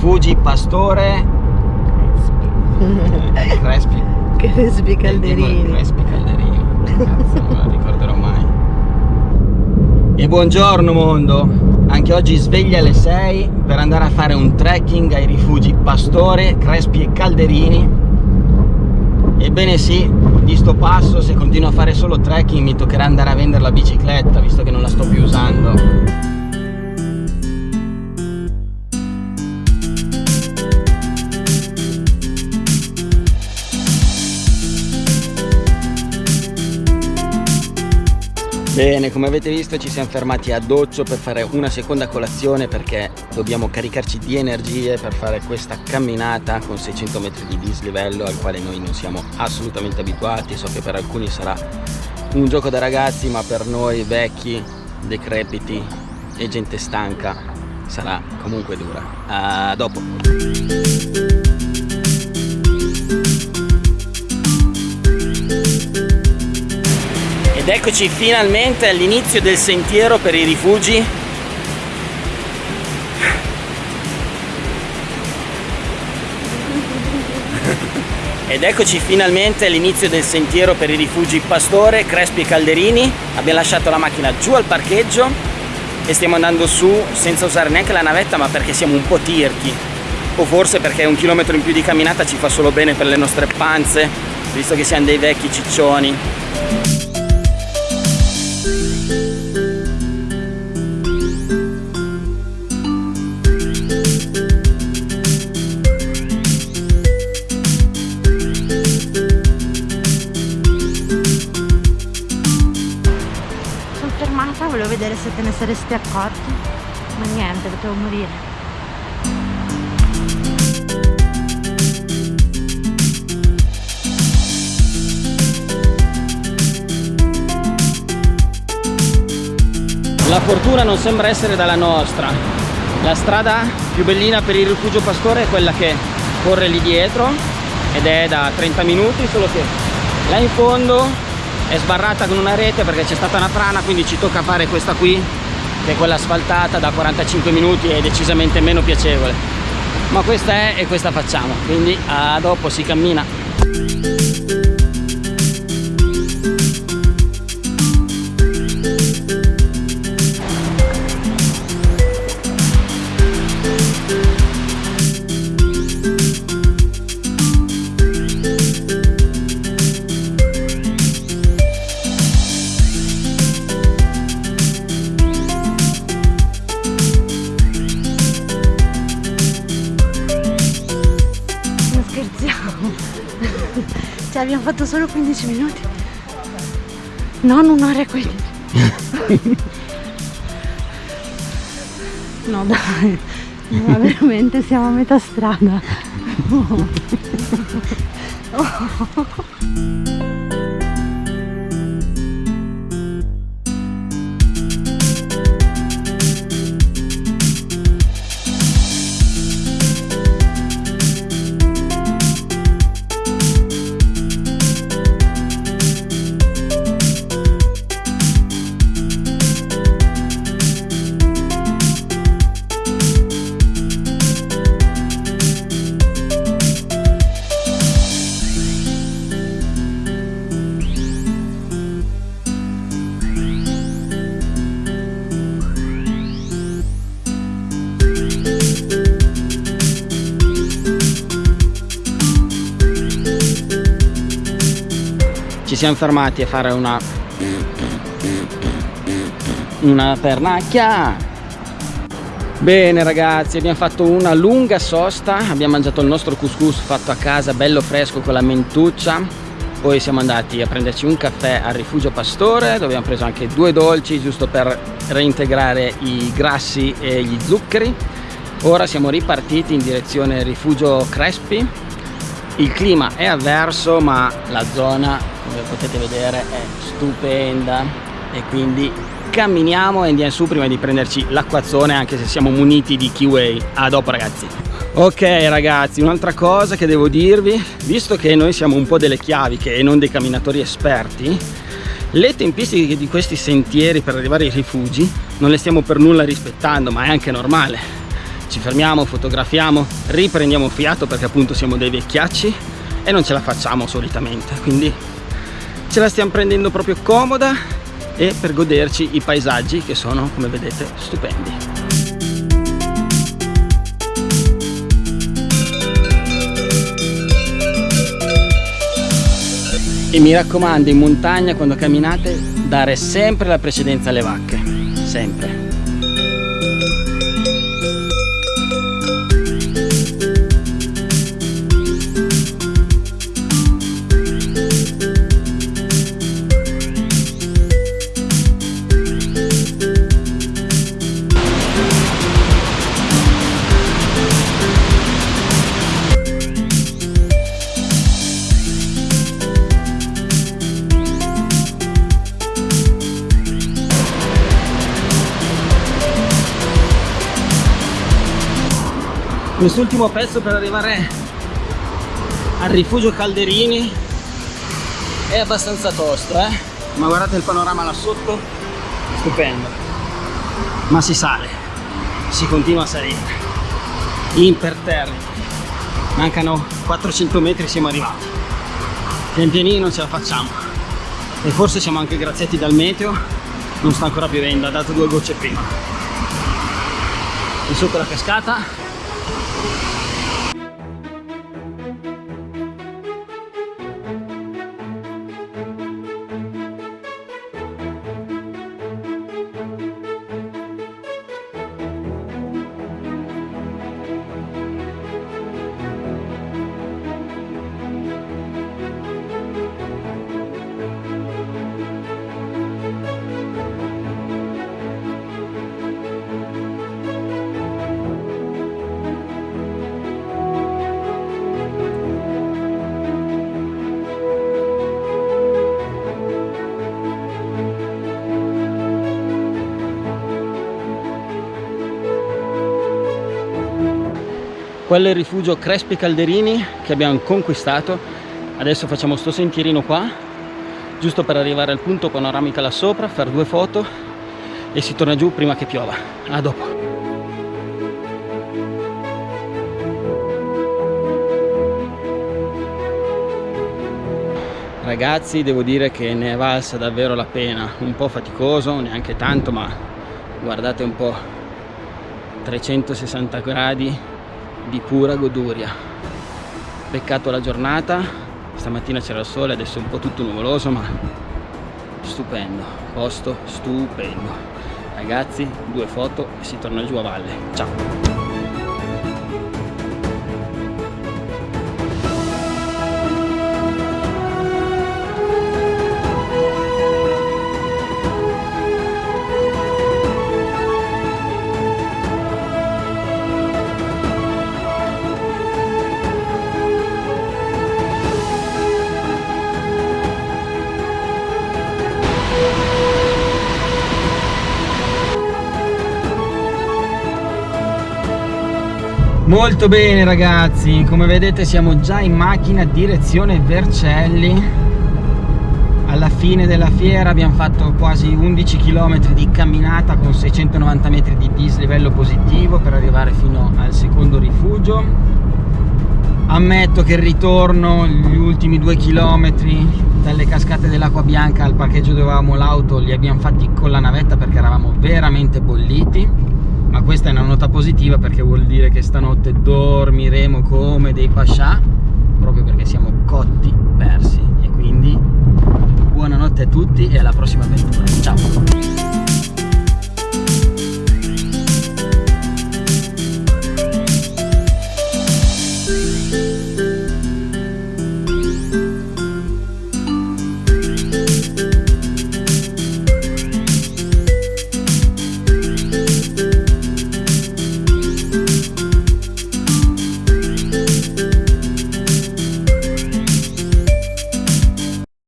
rifugi Pastore. Crespi. Crespi. Calderini. Crespi Calderini? Cazzo, non lo ricorderò mai. E buongiorno mondo. Anche oggi sveglia alle 6 Per andare a fare un trekking ai rifugi Pastore, Crespi e Calderini. Ebbene sì, di sto passo se continuo a fare solo trekking mi toccherà andare a vendere la bicicletta visto che non la sto più usando Bene, come avete visto ci siamo fermati a Doccio per fare una seconda colazione perché dobbiamo caricarci di energie per fare questa camminata con 600 metri di dislivello al quale noi non siamo assolutamente abituati. So che per alcuni sarà un gioco da ragazzi ma per noi vecchi, decrepiti e gente stanca sarà comunque dura. A dopo! Ed eccoci finalmente all'inizio del sentiero per i rifugi. Ed eccoci finalmente all'inizio del sentiero per i rifugi Pastore, Crespi e Calderini. Abbiamo lasciato la macchina giù al parcheggio e stiamo andando su senza usare neanche la navetta ma perché siamo un po' tirchi. O forse perché un chilometro in più di camminata ci fa solo bene per le nostre panze, visto che siamo dei vecchi ciccioni. Se te ne saresti accorti ma niente potevo morire La fortuna non sembra essere dalla nostra. La strada più bellina per il rifugio pastore è quella che corre lì dietro ed è da 30 minuti, solo che là in fondo è sbarrata con una rete perché c'è stata una frana quindi ci tocca fare questa qui che è quella asfaltata da 45 minuti è decisamente meno piacevole. Ma questa è e questa facciamo quindi a dopo si cammina abbiamo fatto solo 15 minuti non un'ora e 15 no dai ma veramente siamo a metà strada oh. Oh. Siamo fermati a fare una una pernacchia. Bene ragazzi abbiamo fatto una lunga sosta. Abbiamo mangiato il nostro couscous fatto a casa bello fresco con la mentuccia. Poi siamo andati a prenderci un caffè al rifugio pastore dove abbiamo preso anche due dolci giusto per reintegrare i grassi e gli zuccheri. Ora siamo ripartiti in direzione rifugio Crespi. Il clima è avverso ma la zona come potete vedere è stupenda. E quindi camminiamo e andiamo su prima di prenderci l'acquazzone anche se siamo muniti di Kiway a. Dopo ragazzi. Ok ragazzi un'altra cosa che devo dirvi. Visto che noi siamo un po' delle chiaviche e non dei camminatori esperti le tempistiche di questi sentieri per arrivare ai rifugi non le stiamo per nulla rispettando ma è anche normale. Ci fermiamo, fotografiamo, riprendiamo fiato perché appunto siamo dei vecchiacci e non ce la facciamo solitamente, quindi ce la stiamo prendendo proprio comoda e per goderci i paesaggi che sono, come vedete, stupendi. E mi raccomando in montagna quando camminate dare sempre la precedenza alle vacche, sempre. Quest'ultimo pezzo per arrivare al rifugio Calderini è abbastanza tosto eh? ma guardate il panorama là sotto stupendo. Ma si sale si continua a salire. Imperterrito mancano 400 metri siamo arrivati. Pian pianino ce la facciamo. E forse siamo anche graziati dal meteo non sta ancora piovendo ha dato due gocce prima. E sotto la cascata you. Quello è il rifugio Crespi Calderini che abbiamo conquistato. Adesso facciamo sto sentierino qua giusto per arrivare al punto panoramica là sopra fare due foto e si torna giù prima che piova. A dopo. Ragazzi devo dire che ne è valsa davvero la pena. Un po' faticoso neanche tanto ma guardate un po' 360 gradi di pura goduria. Peccato la giornata stamattina c'era il sole adesso è un po' tutto nuvoloso ma stupendo posto stupendo. Ragazzi due foto e si torna giù a valle. Ciao Molto bene ragazzi, come vedete siamo già in macchina direzione Vercelli. Alla fine della fiera abbiamo fatto quasi 11 km di camminata con 690 metri di dislivello positivo per arrivare fino al secondo rifugio. Ammetto che il ritorno, gli ultimi due chilometri dalle cascate dell'acqua bianca al parcheggio dove avevamo l'auto li abbiamo fatti con la navetta perché eravamo veramente bolliti ma questa è una nota positiva perché vuol dire che stanotte dormiremo come dei pascià proprio perché siamo cotti persi. E quindi buonanotte a tutti e alla prossima avventura. Ciao